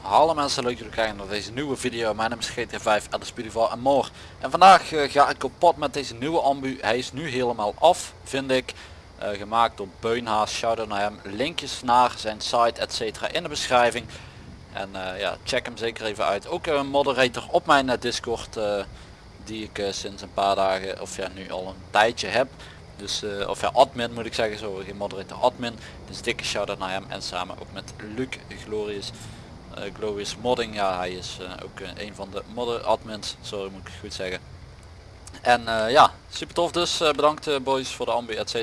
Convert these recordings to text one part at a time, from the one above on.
Hallo mensen, leuk dat jullie kijken naar deze nieuwe video. Mijn naam is GT5 Alice Beautiful en more. En vandaag eh, ga ik op pad met deze nieuwe ambu. Hij is nu helemaal af, vind ik. Eh, gemaakt door Beunhaas, shout naar hem. Linkjes naar zijn site etc in de beschrijving. En eh, ja, check hem zeker even uit. Ook een moderator op mijn Discord die ik eh, sinds een paar dagen, of ja nu al een tijdje heb. Dus, eh, of ja, admin moet ik zeggen, zo geen moderator, admin. Dus dikke shout naar hem en samen ook met Luc Glorious. eh Glorious Modding, ja hij is ook een van de modder admins, sorry moet ik goed zeggen. En ja, super tof dus, bedankt boys voor de ambu etc.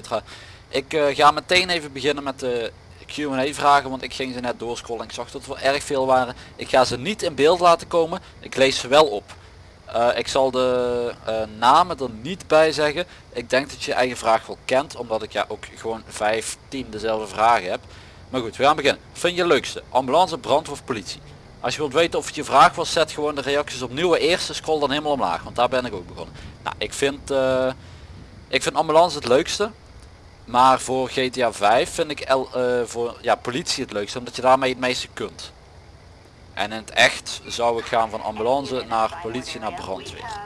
Ik ga meteen even beginnen met de Q&A vragen, want ik ging ze net doorscrollen en ik zag dat er erg veel waren. Ik ga ze niet in beeld laten komen, ik lees ze wel op. Eh, ik zal de eh, namen er niet bij zeggen. Ik denk dat je je eigen vraag wel kent, omdat ik ja ook gewoon 5, 10 dezelfde vragen heb. Maar goed, we gaan beginnen. Vind je leukste? Ambulance, brandweer of politie? Als je wilt weten of het je vraag was, zet gewoon de reacties op nieuwe eerste, scroll dan helemaal omlaag, want daar ben ik ook begonnen. Nou, ik vind, eh, ik vind ambulance het leukste. Maar voor GTA 5 vind ik L, voor ja, politie het leukste, omdat je daarmee het meeste kunt. En in het echt zou ik gaan van ambulance naar politie naar brandweer.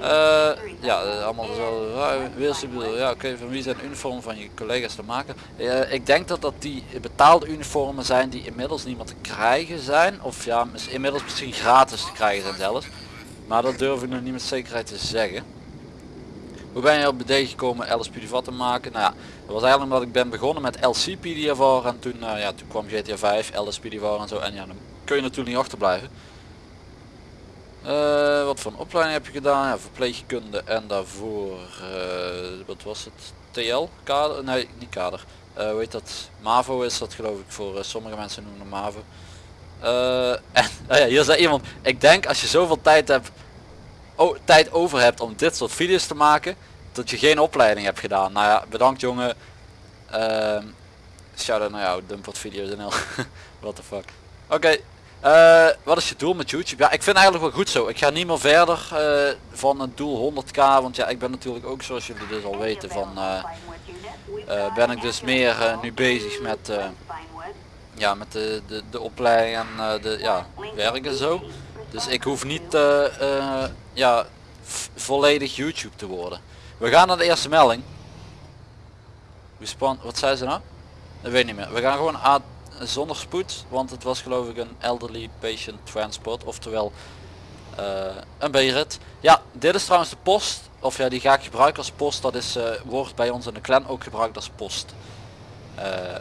Eh, ja, allemaal dezelfde vragen. Weerstabiel. Ja, oké, van wie zijn uniformen van je collega's te maken? Eh, ik denk dat dat die betaalde uniformen zijn die inmiddels niet meer te krijgen zijn. Of ja, inmiddels misschien gratis te krijgen zijn zelfs. Maar dat durf ik nog niet met zekerheid te zeggen. Hoe ben je op idee gekomen LSP Divat te maken? Nou ja, dat was eigenlijk omdat ik ben begonnen met LCP Divar en toen, eh, ja, toen kwam GTA 5, LSP Divar en zo. En ja, dan kun je natuurlijk niet achterblijven. Eh, wat voor een opleiding heb je gedaan? Ja, verpleegkunde en daarvoor, eh, wat was het? TL? Kader? Nee, niet kader. Eh weet dat? MAVO is dat geloof ik voor sommige mensen noemen MAVO. En nou ja, hier zei iemand, ik denk als je zoveel tijd hebt, tijd over hebt om dit soort video's te maken, dat je geen opleiding hebt gedaan. Nou ja, bedankt jongen. Ehm shout out naar jou, Dumpert video's en al. What the fuck. Oké, eh, wat is je doel met YouTube? Ja, ik vind eigenlijk wel goed zo. Ik ga niet meer verder eh, van het doel 100k, want ja, ik ben natuurlijk ook zoals jullie dus al weten van, eh, ben ik dus meer nu bezig met, ja, met de, de, de opleiding en de ja, werk en zo. Dus ik hoef niet ja, volledig YouTube te worden. We gaan naar de eerste melding. Respawn, wat zei ze nou? Dat weet niet meer. We gaan gewoon A zonder spoed, want het was geloof ik een elderly patient transport, oftewel eh, een B-rit. Ja, dit is trouwens de post, of ja, die ga ik gebruiken als post. Dat is, eh, wordt bij ons in de clan ook gebruikt als post. Eh,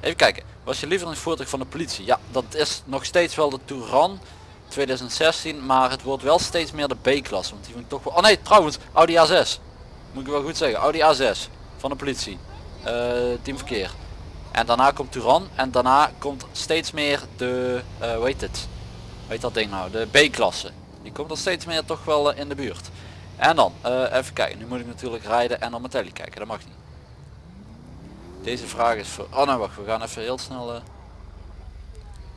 even kijken, was je lievelingsvoertuig van de politie? Ja, dat is nog steeds wel de Touran 2016, maar het wordt wel steeds meer de B-klasse, want die vind ik toch wel... Oh nee, trouwens, Audi A6. Moet ik wel goed zeggen, Audi A6 van de politie. Eh, team verkeer. En daarna komt Touran en daarna komt steeds meer de, eh hoe heet het? Weet dat ding nou, de B-klasse. Die komt er steeds meer toch wel eh, in de buurt. En dan, even kijken, nu moet ik natuurlijk rijden en op mijn telly kijken, dat mag niet. Deze vraag is voor, oh nou wacht, we gaan even heel snel...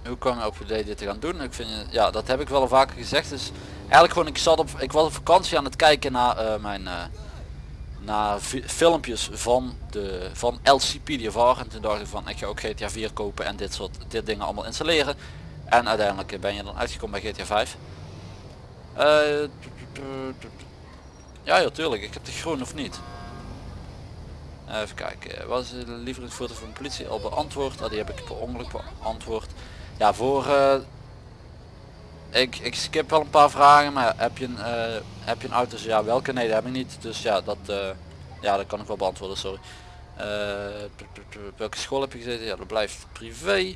hoe kwam je op idee dit te gaan doen? Ik vind, ja, dat heb ik wel al vaker gezegd. Dus eigenlijk gewoon, ik zat op, ik was op vakantie aan het kijken naar mijn, naar fi- filmpjes van de van LCP DVR en toen dacht van ik ga ook GTA 4 kopen en dit soort dit dingen allemaal installeren. En uiteindelijk ben je dan uitgekomen bij GTA 5 Eh, ja ja tuurlijk. Ik heb de groen of niet? Even kijken. Wat is de lievelingsfoto van de politie al beantwoord? Oh, die heb ik per ongeluk beantwoord. Ja voor eh, ik, ik skip wel een paar vragen, maar heb je een, eh, heb je een auto? Ja, welke? Nee, dat heb ik niet. Dus ja, dat, eh, ja, dat kan ik wel beantwoorden, sorry. Eh, welke school heb je gezeten? Ja, dat blijft privé.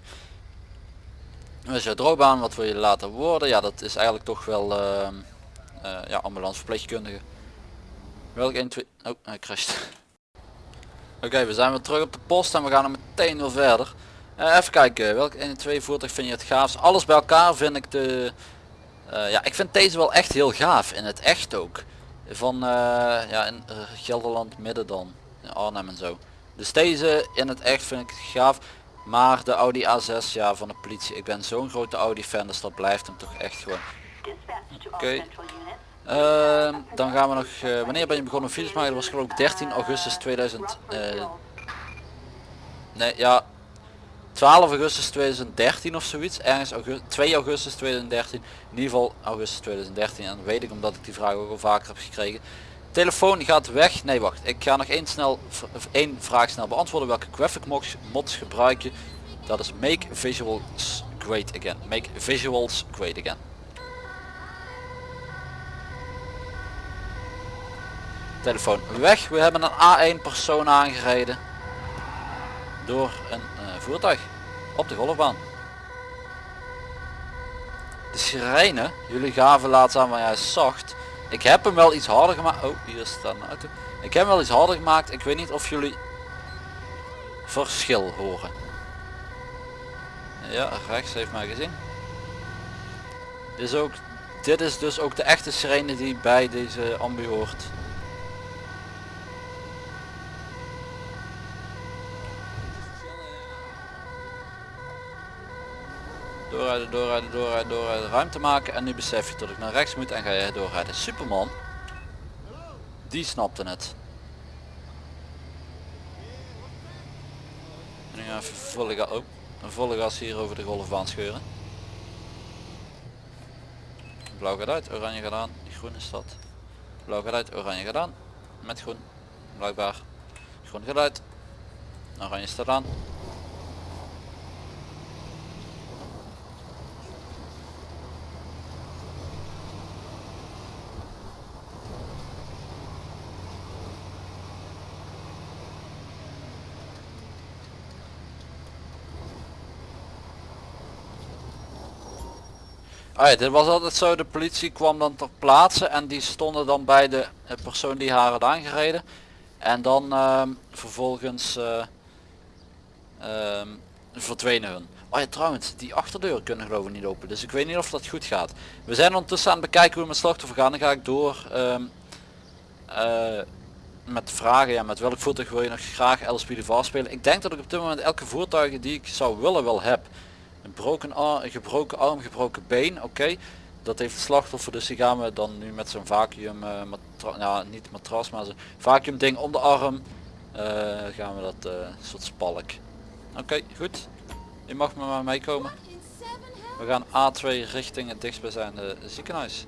Wat is jouw? Wat wil je later worden? Ja, dat is eigenlijk toch wel ja, ambulance verpleegkundige. Welke 1, 2... Oh, hij crasht. Oké, we zijn weer terug op de post en we gaan er meteen weer verder. Eh, even kijken, welk 1 en 2 voertuig vind je het gaafst? Alles bij elkaar vind ik de... eh, ja, ik vind deze wel echt heel gaaf, in het echt ook. Van, eh, ja, in Gelderland midden dan, Arnhem en zo. Dus deze in het echt vind ik gaaf. Maar de Audi A6, ja, van de politie. Ik ben zo'n grote Audi fan, dus dat blijft hem toch echt gewoon. Oké. Ehm, dan gaan we nog, wanneer ben je begonnen video's maken? Dat was geloof ik 13 augustus 2000. eh, nee, ja, 12 augustus 2013 of zoiets. Ergens augustus, 2 augustus 2013. In ieder geval augustus 2013. En weet ik omdat ik die vraag ook al vaker heb gekregen. Telefoon gaat weg. Nee, wacht. Ik ga nog één, snel, één vraag snel beantwoorden. Welke graphic mods, mods gebruik je? Dat is Make Visuals Great Again. Make Visuals Great Again. Telefoon weg. We hebben een A1 persoon aangereden. Door een eh, voertuig. Op de golfbaan. De sirene. Jullie gaven laatst aan, hij is zacht. Ik heb hem wel iets harder gemaakt. Oh, hier staat een auto. Ik heb hem wel iets harder gemaakt. Ik weet niet of jullie verschil horen. Ja, rechts heeft mij gezien. Dit is, ook, dit is dus ook de echte sirene die bij deze ambu hoort. Doorrijden, doorrijden, doorrijden, doorrijden, ruimte maken en nu besef je dat ik naar rechts moet en ga je doorrijden. Superman, die snapte het. En nu gaan we even volle, ga oh, volle gas hier over de golfbaan scheuren. Blauw gaat uit, oranje gaat aan, groen is dat. Blauw gaat uit, oranje gaat aan. Met groen, blijkbaar. Groen gaat uit, oranje staat aan. Ja, dit was altijd zo, de politie kwam dan ter plaatse en die stonden dan bij de persoon die haar had aangereden. En dan ehm, vervolgens ehm, verdwenen hun. Oh ja trouwens, die achterdeur kunnen geloof ik niet open, dus ik weet niet of dat goed gaat. We zijn ondertussen aan het bekijken hoe we met slachtoffer gaan. Dan ga ik door ehm, eh, met vragen, ja, met welk voertuig wil je nog graag LSP de spelen. Ik denk dat ik op dit moment elke voertuigen die ik zou willen wel heb. Een gebroken arm, gebroken arm, gebroken been, oké. Dat heeft het slachtoffer, dus die gaan we dan nu met zo'n vacuüm, uh, matra ja niet matras, maar zo'n vacuüm ding om de arm. Uh, gaan we dat uh, soort spalk. Oké, goed. Je mag met mij meekomen. We gaan A2 richting het dichtstbijzijnde ziekenhuis.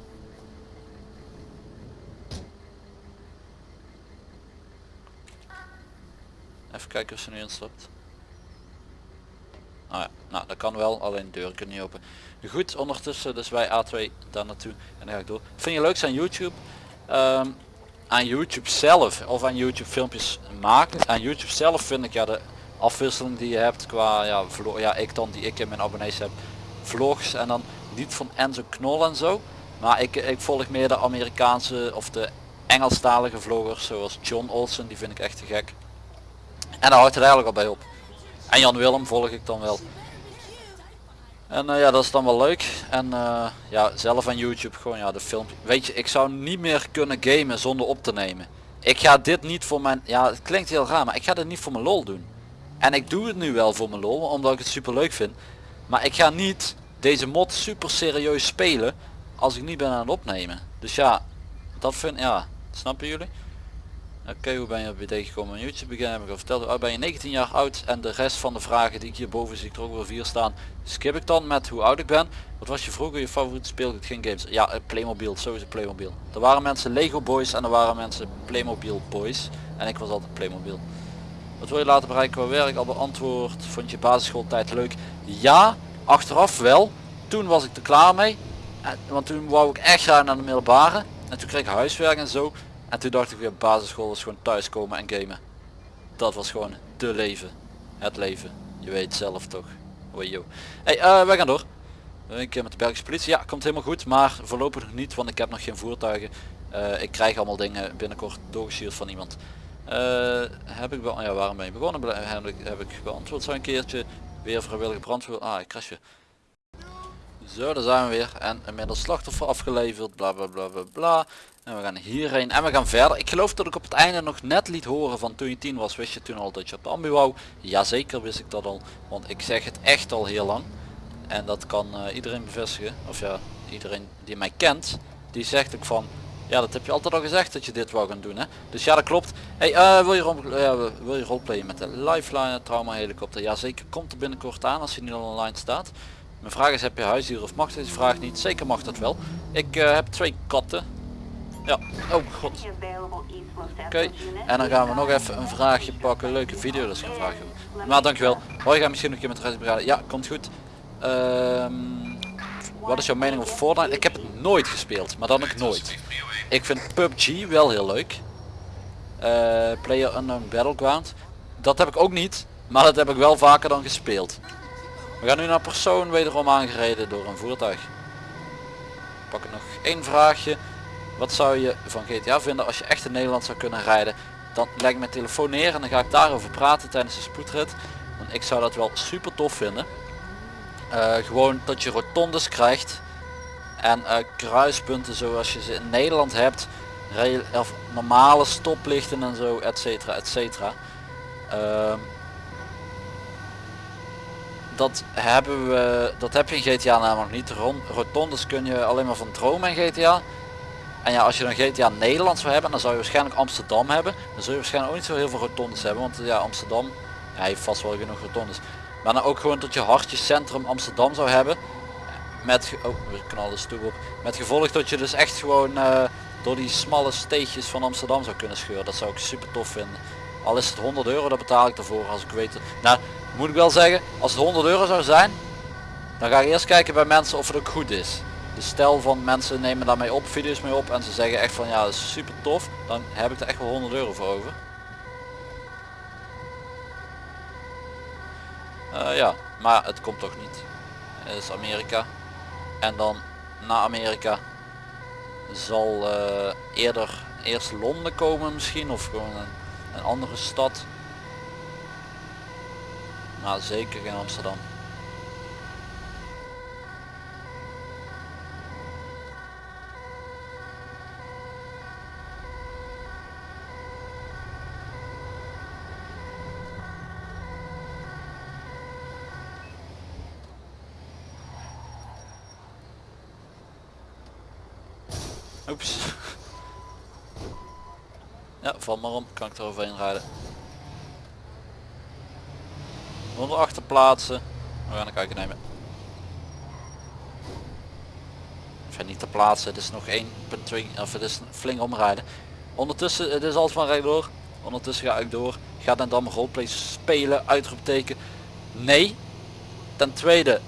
Even kijken of ze nu instapt. Ah ja, nou dat kan wel, alleen de deur kunnen niet open. Goed, ondertussen dus wij A2 daar naartoe en dan ga ik door. Vind je leuk aan YouTube? Um, aan YouTube zelf of aan YouTube filmpjes maken. Aan YouTube zelf vind ik ja de afwisseling die je hebt qua ja, vlog, ja ik dan die ik in mijn abonnees heb vlogs en dan niet van Enzo Knol en zo. Maar ik, ik volg meer de Amerikaanse of de Engelstalige vloggers zoals John Olsen, die vind ik echt te gek. En daar houdt het eigenlijk al bij op. En Jan Willem volg ik dan wel. En uh, ja, dat is dan wel leuk. En uh, ja, zelf aan YouTube gewoon ja, de film. Weet je, ik zou niet meer kunnen gamen zonder op te nemen. Ik ga dit niet voor mijn, ja het klinkt heel raar, maar ik ga dit niet voor mijn lol doen. En ik doe het nu wel voor mijn lol, omdat ik het super leuk vind. Maar ik ga niet deze mod super serieus spelen als ik niet ben aan het opnemen. Dus ja, dat vind ja, snappen jullie? Oké, hoe ben je op idee gekomen aan YouTube ik al verteld. Oh, ben je 19 jaar oud en de rest van de vragen die ik hierboven zie ik er ook wel vier staan. Skip ik dan met hoe oud ik ben. Wat was je vroeger je favoriete speelgoed? Geen games. Ja, eh, Playmobil, sowieso Playmobil. Er waren mensen Lego Boys en er waren mensen Playmobil Boys. En ik was altijd Playmobil. Wat wil je laten bereiken qua werk? Al beantwoord. Vond je basisschooltijd leuk? Ja, achteraf wel. Toen was ik er klaar mee. Want toen wou ik echt graag naar de middelbare. En toen kreeg ik huiswerk en zo. En toen dacht ik weer basisschool is gewoon thuiskomen en gamen. Dat was gewoon de leven. Het leven. Je weet zelf toch. Hoi joh. Hey, uh, wij gaan door. Een keer met de Belgische politie. Ja, komt helemaal goed. Maar voorlopig nog niet, want ik heb nog geen voertuigen. Ik krijg allemaal dingen binnenkort doorgestuurd van iemand. Heb ik wel, ja waarom ben je begonnen? Heb ik, heb ik beantwoord zo een keertje. Weer vrijwillige brandweer. Ah, ik crashje. Zo, daar zijn we weer. En inmiddels slachtoffer afgeleverd. Bla bla bla bla bla. En we gaan hierheen en we gaan verder. Ik geloof dat ik op het einde nog net liet horen van toen je 10 was. Wist je toen al dat je op de ambu wou? Jazeker wist ik dat al. Want ik zeg het echt al heel lang. En dat kan uh, iedereen bevestigen. Of ja, iedereen die mij kent. Die zegt ook van Ja, dat heb je altijd al gezegd dat je dit wou gaan doen, hè? Dus ja, dat klopt. Hey, eh, wil je ja, wil je roleplayen met de Lifeline trauma helikopter? Ja, zeker. Komt er binnenkort aan als hij niet al online staat. Mijn vraag is, heb je huisdier of mag deze vraag niet? Zeker mag dat wel. Ik eh, heb twee katten. Ja. Oh god. Oké. En dan gaan we nog even een vraagje pakken. Leuke video, dat is vraag. joh. Maar dankjewel. Hoi, ga misschien nog een keer met de. Ja, komt goed. Ehm, wat is jouw mening over Fortnite? Ik heb het nooit gespeeld, maar dan ook nooit. Ik vind PUBG wel heel leuk. Eh Player Unknown Battleground. Dat heb ik ook niet, maar dat heb ik wel vaker dan gespeeld. We gaan nu naar persoon wederom aangereden door een voertuig. Pak nog één vraagje. Wat zou je van GTA vinden als je echt in Nederland zou kunnen rijden? Dan leg ik mijn telefoon neer en dan ga ik daarover praten tijdens de spoedrit. Want ik zou dat wel super tof vinden. Eh, gewoon dat je rotondes krijgt en eh, kruispunten zoals je ze in Nederland hebt. Of normale stoplichten en zo, et cetera, et cetera. Ehm, dat hebben we, dat heb je in GTA namelijk niet. Rotondes kun je alleen maar van dromen in GTA. En ja, als je dan GTA Nederland zou hebben, dan zou je waarschijnlijk Amsterdam hebben. Dan zul je waarschijnlijk ook niet zo heel veel rotondes hebben, want ja, Amsterdam ja, heeft vast wel genoeg rotondes. Maar dan ook gewoon dat je hartjescentrum Amsterdam zou hebben. Met, oh, we stoep op. Met gevolg dat je dus echt gewoon eh, door die smalle steegjes van Amsterdam zou kunnen scheuren. Dat zou ik super tof vinden. Al is het 100 euro, dat betaal ik ervoor als ik weet. het. Nou, moet ik wel zeggen, als het 100 euro zou zijn, dan ga ik eerst kijken bij mensen of het ook goed is. Stel van mensen nemen daarmee op, video's mee op en ze zeggen echt van ja dat is super tof, dan heb ik er echt wel 100 euro voor over. Eh, ja, maar het komt toch niet. Is Amerika. En dan na Amerika zal eh, eerder eerst Londen komen misschien of gewoon een, andere stad. Maar zeker geen Amsterdam. Oeps. Ja, val maar om. Kan ik er overheen rijden. Onder achter plaatsen. We gaan een kijken nemen. Enfin niet te plaatsen. Het is nog 1.2 of het is flink omrijden. Ondertussen, het is altijd van rechtdoor. Ondertussen ga ik door. Ga dan dan roleplay spelen? Uitroepteken. Nee. Ten tweede,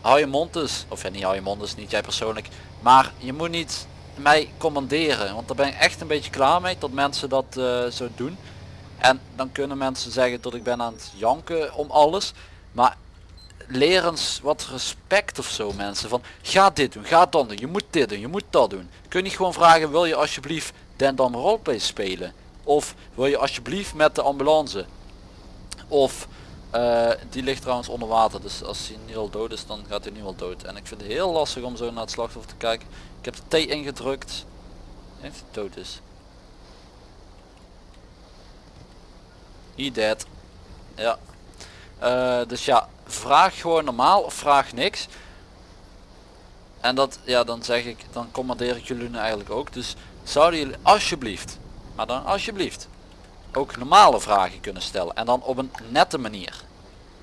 hou je mond dus. Of ja, niet hou je mond dus, niet jij persoonlijk. Maar je moet niet mij commanderen. Want daar ben ik echt een beetje klaar mee dat mensen dat eh, zo doen. En dan kunnen mensen zeggen dat ik ben aan het janken om alles. Maar leer eens wat respect of zo mensen. Van ga dit doen, ga dat doen, je moet dit doen, je moet dat doen. Kun je gewoon vragen wil je alsjeblieft Den Dam roleplay spelen? Of wil je alsjeblieft met de ambulance? Of eh, die ligt trouwens onder water, dus als hij nu al dood is, dan gaat hij nu al dood. En ik vind het heel lastig om zo naar het slachtoffer te kijken. Ik heb de T ingedrukt. Heeft hij dood is. He dead. Ja. Eh, dus ja, vraag gewoon normaal of vraag niks. En dat, ja, dan zeg ik, dan commandeer ik jullie nu eigenlijk ook. Dus zouden jullie alsjeblieft, maar dan alsjeblieft, ook normale vragen kunnen stellen. En dan op een nette manier.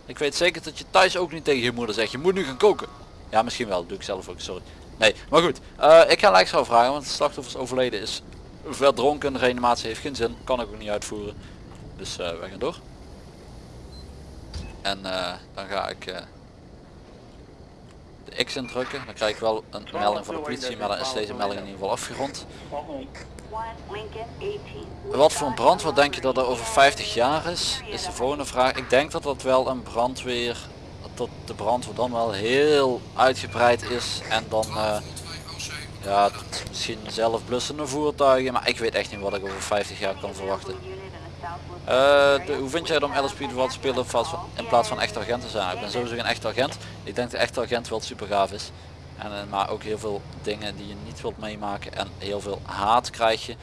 Ik weet zeker dat je thuis ook niet tegen je moeder zegt, je moet nu gaan koken. Ja, misschien wel, doe ik zelf ook, sorry. Nee, maar goed. eh, ik ga Lijksrouw vragen, want het slachtoffer is overleden is. Verdronken, reanimatie heeft geen zin, kan ik ook niet uitvoeren. Dus eh, we gaan door. En eh, dan ga ik de X indrukken. Dan krijg ik wel een melding van de politie, maar dan is deze melding in ieder geval afgerond. Wat voor een brand, wat denk je dat er over 50 jaar is? Is de volgende vraag. Ik denk dat dat wel een brandweer, dat de brandweer dan wel heel uitgebreid is en dan eh, ja, misschien zelf blussende voertuigen, maar ik weet echt niet wat ik over 50 jaar kan verwachten. Eh, de- hoe vind jij het om LSP te spelen in plaats van, echt agent te zijn? Ik ben sowieso geen echte agent. Ik denk dat echte agent wel super gaaf is. En, eh, maar ook heel veel dingen die je niet wilt meemaken en heel veel haat krijg je.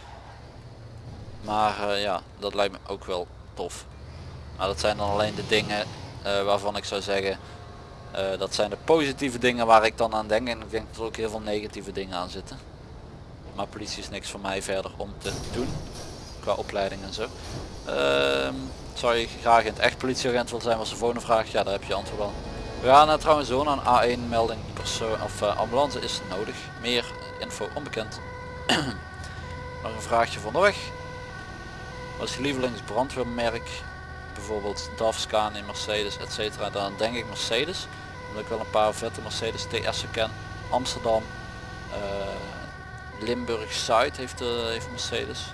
Maar eh, ja, dat lijkt me ook wel tof. Maar dat zijn dan alleen de dingen waarvan ik zou zeggen, dat zijn de positieve dingen waar ik dan aan denk. En ik denk dat er ook heel veel negatieve dingen aan zitten. Maar politie is niks voor mij verder om te doen. Qua opleiding en zo. Ehm, zou je graag in het echt politieagent willen zijn was de volgende vraag. Ja daar heb je antwoord al. We gaan uh, trouwens zo naar een A1 melding persoon of uh, ambulance is nodig. Meer info onbekend. Nog een vraagje van de weg. Wat is je lievelingsbrandweermerk? Bijvoorbeeld DAF, Scania, Mercedes, etc. Dan denk ik Mercedes. Omdat ik wel een paar vette Mercedes TS'en ken. Amsterdam, uh, Limburg Zuid heeft, uh, heeft Mercedes.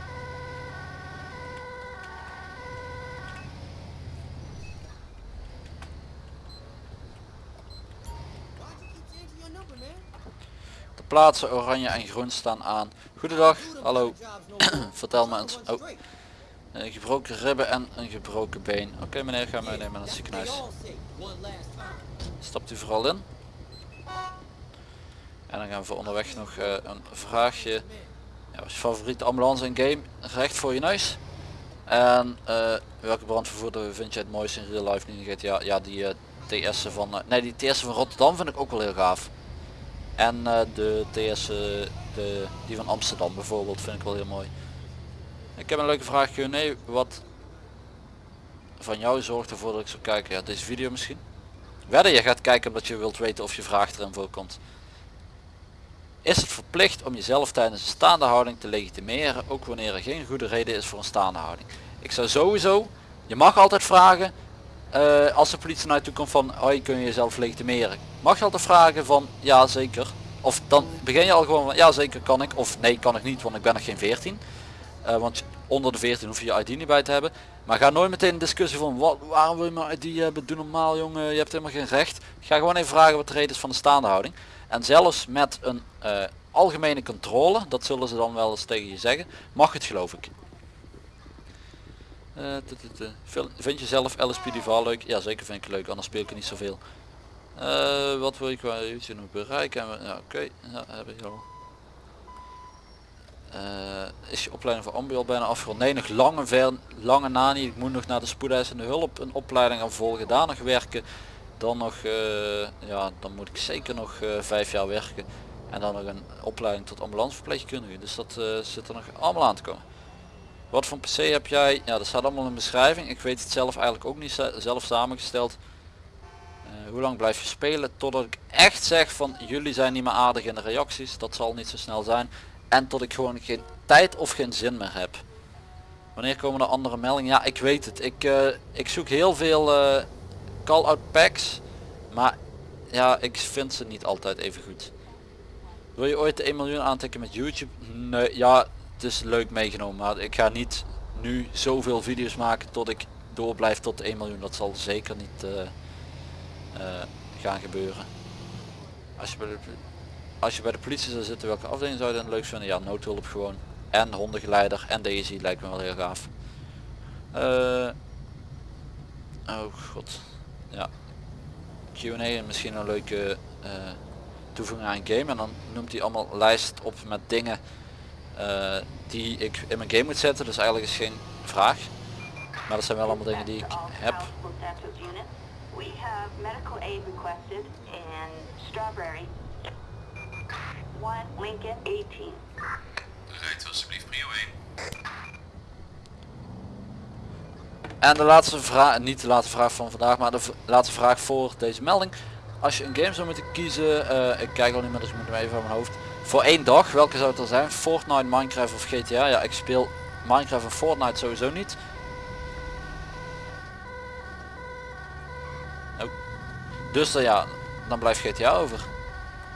Plaatsen oranje en groen staan aan. Goedendag, hallo. Vertel me eens. Oh. Een gebroken ribben en een gebroken been. Oké meneer, ga meenemen naar het ziekenhuis. Stapt u vooral in. En dan gaan we onderweg nog uh, een vraagje. Ja, was je favoriete ambulance in game? Recht voor je neus. En uh, welke brandvervoerder vind je het mooiste in real life? Niet in GTA? Ja, die uh, TS'en van... nee, die TS'en van Rotterdam vind ik ook wel heel gaaf. En de TS'en, de, die van Amsterdam bijvoorbeeld, vind ik wel heel mooi. Ik heb een leuke vraag Q&A. Wat van jou zorgt ervoor dat ik zou kijken? Ja, deze video misschien. Wedden je gaat kijken omdat je wilt weten of je vraag erin voorkomt. Is het verplicht om jezelf tijdens een staande houding te legitimeren, ook wanneer er geen goede reden is voor een staande houding? Ik zou sowieso, je mag altijd vragen, uh, als de politie naar je komt van, hoi kun je jezelf legitimeren? Mag je altijd vragen van, ja zeker. Of dan begin je al gewoon van, ja zeker kan ik, of nee kan ik niet, want ik ben nog geen 14. Uh, want onder de 14 hoef je je ID niet bij te hebben. Maar ga nooit meteen een discussie van wat, waarom wil je maar ID hebben, doe normaal jongen, je hebt helemaal geen recht. Ga gewoon even vragen wat de reden is van de staande houding. En zelfs met een uh, algemene controle, dat zullen ze dan wel eens tegen je zeggen, mag het geloof ik. Uh, vind je zelf LSP Duval leuk? Ja zeker vind ik leuk, anders speel ik er niet zoveel. Uh, wat wil ik qua YouTube nog bereiken? Ja, Oké, ja, heb ik al. Uh, is je opleiding voor ambu al bijna afgerond? Nee, nog lange, ver, lange na niet. Ik moet nog naar de spoedeisende hulp een opleiding gaan volgen, daar nog werken. Dan nog, ja, dan moet ik zeker nog vijf jaar werken. En dan nog een opleiding tot ambulanceverpleegkundige. Dus dat zit er nog allemaal aan te komen. Wat voor PC heb jij? Ja, dat staat allemaal in de beschrijving. Ik weet het zelf eigenlijk ook niet zelf samengesteld. hoe lang blijf je spelen? Totdat ik echt zeg van jullie zijn niet meer aardig in de reacties. Dat zal niet zo snel zijn en tot ik gewoon geen tijd of geen zin meer heb. Wanneer komen er andere meldingen? Ja, ik weet het. Ik, uh, ik zoek heel veel uh, call-out packs, maar ja, ik vind ze niet altijd even goed. Wil je ooit de 1 miljoen aantikken met YouTube? Nee, ja, het is leuk meegenomen, maar ik ga niet nu zoveel video's maken tot ik door blijf tot de 1 miljoen. Dat zal zeker niet uh, gaan gebeuren. Als je bij de als je bij de politie zou zitten, welke afdeling zou je dan leuk vinden? Ja, noodhulp gewoon. En hondengeleider en deze lijkt me wel heel gaaf. Uh, oh god. Ja. Q&A misschien een leuke toevoeging aan game. En dan noemt hij allemaal lijst op met dingen uh, die ik in mijn game moet zetten. Dus eigenlijk is geen vraag. Maar dat zijn wel allemaal dingen die ik heb. We have medical aid requested in Strawberry Lincoln 18. Rijdt alsjeblieft prio 1. En de laatste vraag, niet de laatste vraag van vandaag, maar de laatste vraag voor deze melding. Als je een game zou moeten kiezen, uh, ik kijk al niet meer, dus ik moet hem even van mijn hoofd. Voor één dag, welke zou het er zijn? Fortnite, Minecraft of GTA? Ja, ik speel Minecraft en Fortnite sowieso niet. Dus uh, ja, dan blijft GTA over.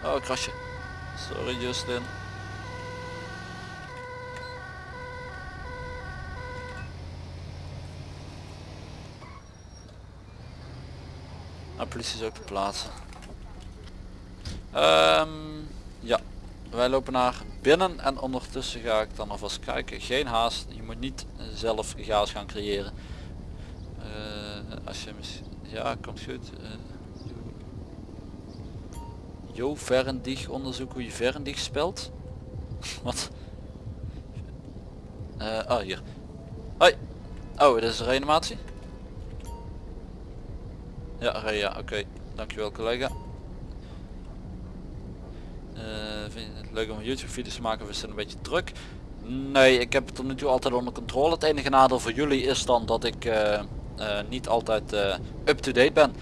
Oh, krasje. Sorry Justin. Nou, politie is ook te plaatsen. Um, ja, wij lopen naar binnen en ondertussen ga ik dan alvast kijken. Geen haast, je moet niet zelf gaas gaan creëren. Uh, als je ja, komt goed. Uh, Jo Verendig onderzoek hoe je Verendig spelt. Wat? Uh, oh hier. Hoi. Oh, dit is een reanimatie? Ja, ja, oké. Dankjewel collega. Uh, vind het leuk om YouTube video's te maken is het een beetje druk? Nee, ik heb het tot nu toe altijd onder controle. Het enige nadeel voor jullie is dan dat ik eh, eh, niet altijd eh, up-to-date ben.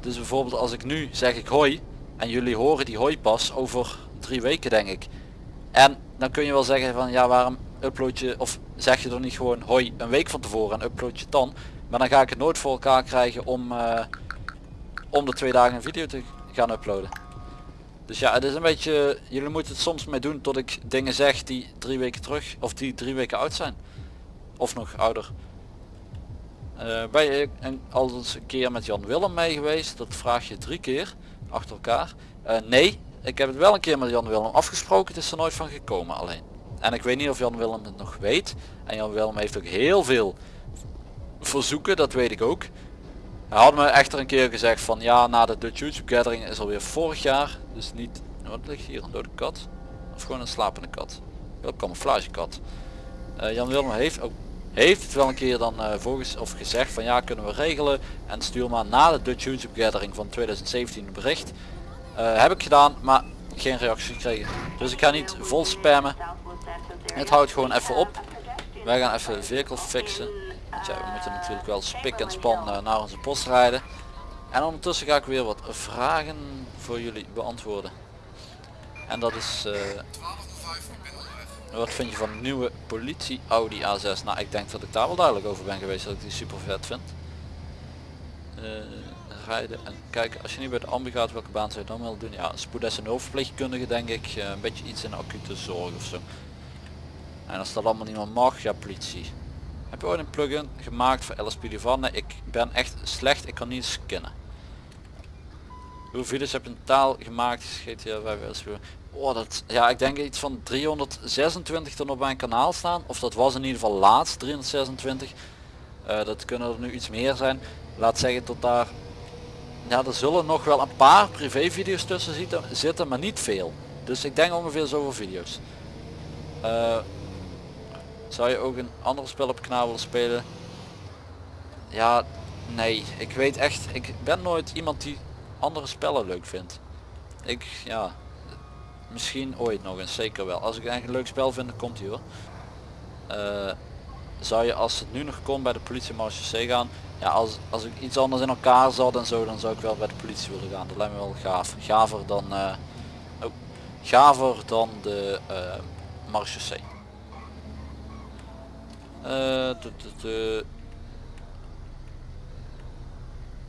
Dus bijvoorbeeld als ik nu zeg ik hoi en jullie horen die hoi pas over drie weken denk ik. En dan kun je wel zeggen van ja waarom upload je of zeg je er niet gewoon hoi een week van tevoren en upload je het dan. Maar dan ga ik het nooit voor elkaar krijgen om, om de twee dagen een video te gaan uploaden. Dus ja, het is een beetje, jullie moeten het soms mee doen tot ik dingen zeg die drie weken terug, of die drie weken oud zijn. Of nog ouder. Eh, ben je een, al eens een keer met Jan Willem mee geweest? Dat vraag je drie keer achter elkaar. Eh, nee, ik heb het wel een keer met Jan Willem afgesproken, het is er nooit van gekomen alleen. En ik weet niet of Jan Willem het nog weet. En Jan Willem heeft ook heel veel verzoeken, dat weet ik ook. Hij had me echter een keer gezegd van ja, na de Dutch YouTube Gathering is alweer vorig jaar. Dus niet, wat ligt hier, een dode kat? Of gewoon een slapende kat? Wel camouflage kat. Eh, Jan Willem heeft ook heeft het wel een keer dan uh, volgens of gezegd van ja kunnen we regelen en stuur maar na de Dutch YouTube Gathering van 2017 een bericht. Uh, heb ik gedaan maar geen reactie gekregen. Dus ik ga niet vol spammen. Het houdt gewoon even op. Wij gaan even vehicle fixen. Ja, we moeten natuurlijk wel spik en span uh, naar onze post rijden. En ondertussen ga ik weer wat vragen voor jullie beantwoorden. En dat is... Uh, wat vind je van de nieuwe politie Audi A6? Nou, ik denk dat ik daar wel duidelijk over ben geweest dat ik die super vet vind. Uh, rijden en kijken, als je nu bij de ambu gaat, welke baan zou je dan wel doen? Ja, spoedessen hulpverpleegkundige denk ik, een beetje iets in acute zorg of zo. En als dat allemaal niet meer mag, ja politie. Heb je ooit een plugin gemaakt voor LSPD van? Nee, ik ben echt slecht, ik kan niet scannen. Hoeveel video's heb je in taal gemaakt? GTA 5 LSPD? Oh, dat, ja, ik denk iets van 326 er op mijn kanaal staan. Of dat was in ieder geval laatst 326. Uh, dat kunnen er nu iets meer zijn. Laat zeggen tot daar... Ja, er zullen nog wel een paar privé video's tussen zitten, zitten, maar niet veel. Dus ik denk ongeveer zoveel video's. Uh, zou je ook een ander spel op kanaal willen spelen? Ja, nee. Ik weet echt, ik ben nooit iemand die andere spellen leuk vindt. Ik, ja, misschien ooit nog eens, zeker wel. Als ik eigenlijk een leuk spel vind, dan komt hij hoor. Uh, zou je als het nu nog kon bij de politie Marche gaan, ja als, als ik iets anders in elkaar zat en zo, dan zou ik wel bij de politie willen gaan. Dat lijkt me wel gaaf. Gaver dan, uh, gaver dan de uh, Marche C.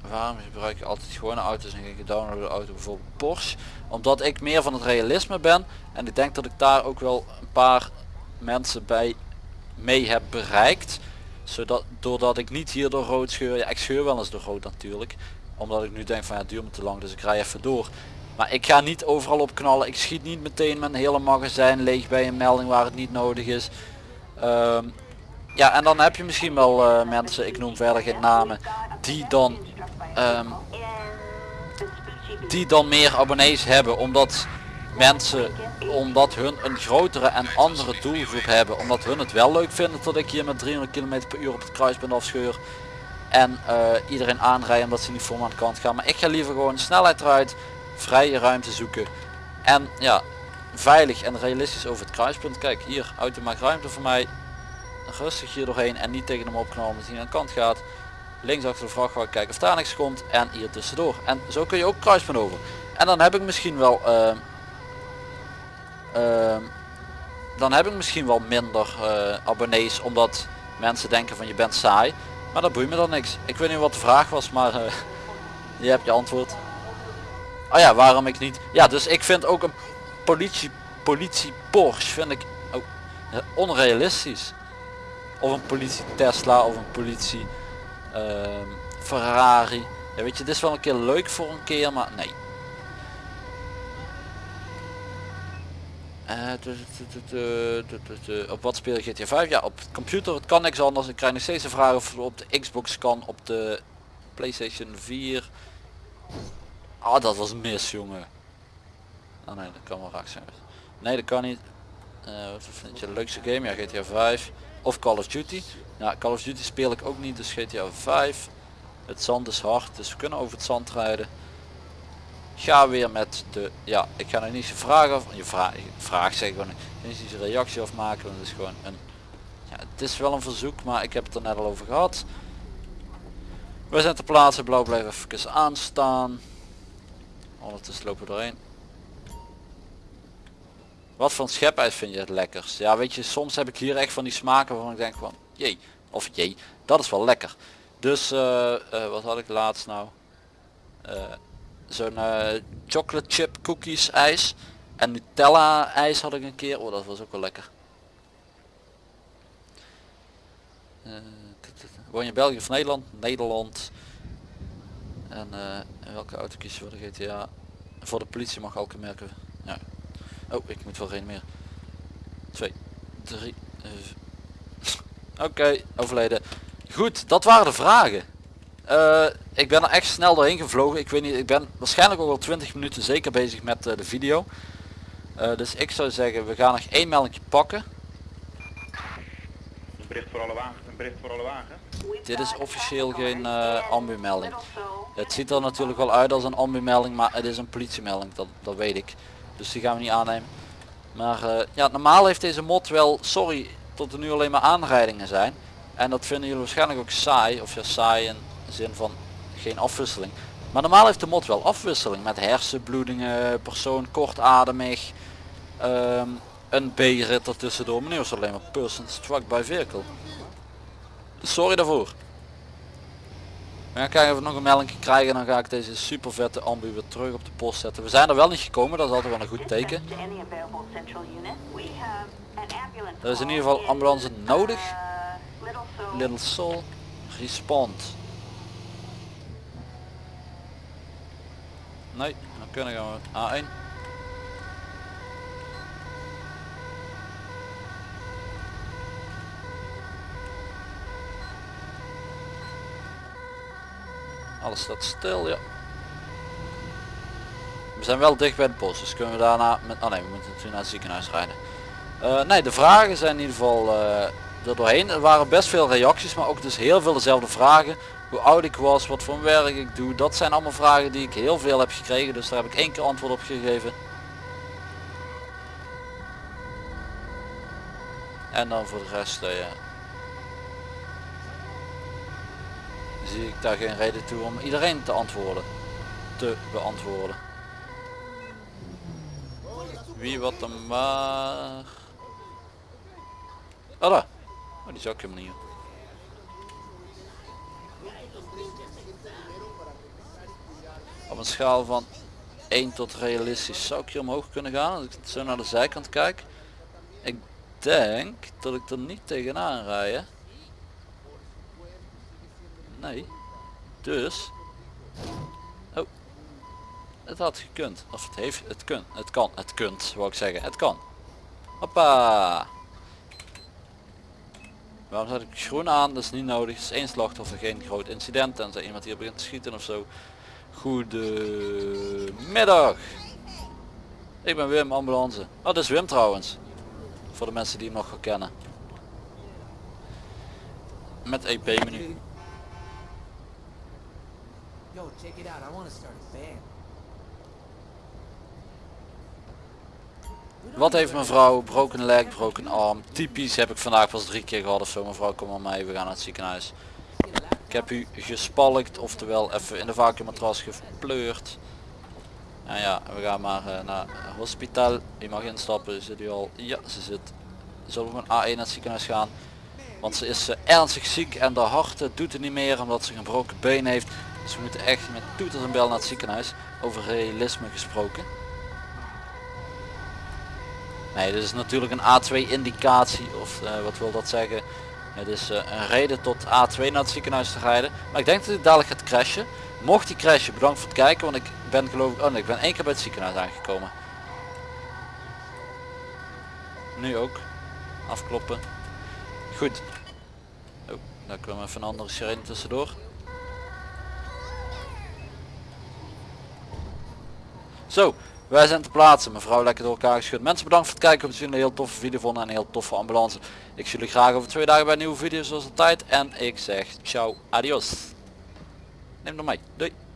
waarom gebruik je altijd gewone auto's en geen gedownloade auto bijvoorbeeld Porsche? Omdat ik meer van het realisme ben en ik denk dat ik daar ook wel een paar mensen bij mee heb bereikt zodat doordat ik niet hier door rood scheur ja ik scheur wel eens door rood natuurlijk omdat ik nu denk van ja het duurt me te lang dus ik rij even door. Maar ik ga niet overal op knallen ik schiet niet meteen mijn hele magazijn leeg bij een melding waar het niet nodig is. Um, ja en dan heb je misschien wel uh, mensen ik noem verder geen namen die dan um, die dan meer abonnees hebben omdat mensen omdat hun een grotere en andere doelgroep hebben omdat hun het wel leuk vinden dat ik hier met 300 km per uur op het kruispunt afscheur en uh, iedereen aanrijden omdat ze niet voor me aan de kant gaan. Maar ik ga liever gewoon snelheid eruit vrije ruimte zoeken en ja veilig en realistisch over het kruispunt. Kijk hier auto maakt ruimte voor mij rustig hier doorheen en niet tegen hem opknallen omdat hij aan de kant gaat. Links achter de vrachtwagen kijken of daar niks komt en hier tussendoor. En zo kun je ook kruispunt over en dan heb ik misschien wel uh, uh, dan heb ik misschien wel minder uh, abonnees omdat mensen denken van je bent saai. Maar dat boeit me dan niks. Ik weet niet wat de vraag was maar eh, je hebt je antwoord. Oh ja waarom ik niet? Ja dus ik vind ook een politie politie Porsche vind ik ook onrealistisch of een politie Tesla of een politie uh, Ferrari. Ja, weet je, dit is wel een keer leuk voor een keer, maar nee. Uh, op wat speel je GTA 5? Ja, op computer het kan niks anders. Ik krijg nog steeds een vraag of op de Xbox kan, op de Playstation 4. Ah, dat was mis, jongen. Oh nee, dat kan wel raak zijn. Nee, dat kan niet. Uh, wat vind je de leukste game? Ja, GTA 5 of Call of Duty. Ja, Call of Duty speel ik ook niet, dus GTA 5. Het zand is hard, dus we kunnen over het zand rijden. ga weer met de, ja, ik ga nog niet zijn vraag je vraag, vraag zeg gewoon, niet een reactie afmaken, want het is gewoon een, ja, het is wel een verzoek, maar ik heb het er net al over gehad. We zijn te plaatsen, blauw blijven even aanstaan. Ondertussen lopen we doorheen. Wat voor schepijs vind je het lekkers? Ja weet je, soms heb ik hier echt van die smaken waarvan ik denk van, jee, of jee, dat is wel lekker. Dus uh, uh, wat had ik laatst nou? Uh, Zo'n chocolate chip cookies ijs. En Nutella ijs had ik een keer. Oh dat was ook wel lekker. woon je België of Nederland? Nederland. En welke auto kies je voor de GTA? Voor de politie mag elke merken. Ja. Oh, ik moet wel geen meer. 2, 3. Oké, overleden. Goed, dat waren de vragen. Uh, ik ben er echt snel doorheen gevlogen. Ik weet niet, ik ben waarschijnlijk ook al 20 minuten zeker bezig met uh, de video. Uh, dus ik zou zeggen, we gaan nog één melding pakken. Een bericht voor alle wagen. Een bericht voor alle wagen. Dit is officieel geen uh, ambu-melding. Het ziet er natuurlijk wel uit als een ambu-melding, maar het is een politiemelding, dat, dat weet ik. Dus die gaan we niet aannemen. Maar ja, normaal heeft deze mod wel, sorry, tot er nu alleen maar aanrijdingen zijn. En dat vinden jullie waarschijnlijk ook saai, of ja saai in de zin van geen afwisseling. Maar normaal heeft de mod wel afwisseling met hersenbloedingen, persoon kortademig, um, een B-rit ertussendoor. Maar nu is alleen maar person struck by vehicle. Sorry daarvoor. Gaan kijken of we nog een melding krijgen en dan ga ik deze super vette ambu weer terug op de post zetten. We zijn er wel niet gekomen, dat is altijd wel een goed teken. Er is in ieder geval ambulance nodig. Little Soul respond. Nee, dan kunnen we A1. Alles staat stil, ja. We zijn wel dicht bij de post, dus kunnen we daarna met... Oh nee, we moeten natuurlijk naar het ziekenhuis rijden. Uh, nee, de vragen zijn in ieder geval uh, er doorheen. Er waren best veel reacties, maar ook dus heel veel dezelfde vragen. Hoe oud ik was, wat voor werk ik doe. Dat zijn allemaal vragen die ik heel veel heb gekregen, dus daar heb ik één keer antwoord op gegeven. En dan voor de rest, uh, ja. Zie ik daar geen reden toe om iedereen te antwoorden. Te beantwoorden. Wie wat dan maar. Oh daar. Oh die helemaal niet. Op een schaal van 1 tot realistisch zou ik hier omhoog kunnen gaan als ik zo naar de zijkant kijk. Ik denk dat ik er niet tegenaan rij. Nee. Dus. Oh. Het had gekund. Of het heeft. Het kun. Het kan. Het kunt. Wou ik zeggen. Het kan. Hoppa. Waarom zet ik groen aan? Dat is niet nodig. Het is één slachtoffer. Geen groot incident. En iemand hier begint te schieten of zo. Goedemiddag. Ik ben Wim, ambulance. Oh, dat is Wim trouwens. Voor de mensen die hem nog kennen. Met EP menu. Yo, check it out. I want to start a band. Wat heeft mevrouw? Broken leg, broken arm. Typisch heb ik vandaag pas drie keer gehad of zo. Mevrouw, kom maar mee. We gaan naar het ziekenhuis. Ik heb u gespalkt, oftewel even in de vacuummatras gepleurd. En ja, we gaan maar uh, naar hospitaal. U mag instappen. Zit u al? Ja, ze zit. Zullen we gewoon A1 naar het ziekenhuis gaan? Want ze is uh, ernstig ziek en de hart doet het niet meer omdat ze een gebroken been heeft. Dus we moeten echt met toeters en bel naar het ziekenhuis. Over realisme gesproken. Nee, dit is natuurlijk een A2 indicatie. Of uh, wat wil dat zeggen? Het is uh, een reden tot A2 naar het ziekenhuis te rijden. Maar ik denk dat hij dadelijk gaat crashen. Mocht hij crashen, bedankt voor het kijken. Want ik ben geloof ik... Oh nee, ik ben één keer bij het ziekenhuis aangekomen. Nu ook. Afkloppen. Goed. Oh, daar kwam even een andere sirene tussendoor. Zo, wij zijn te plaatsen. Mevrouw lekker door elkaar geschud. Mensen bedankt voor het kijken. We zien een heel toffe video vonden en een heel toffe ambulance. Ik zie jullie graag over twee dagen bij een nieuwe video zoals altijd. En ik zeg ciao, adios. Neem nog mee. Doei.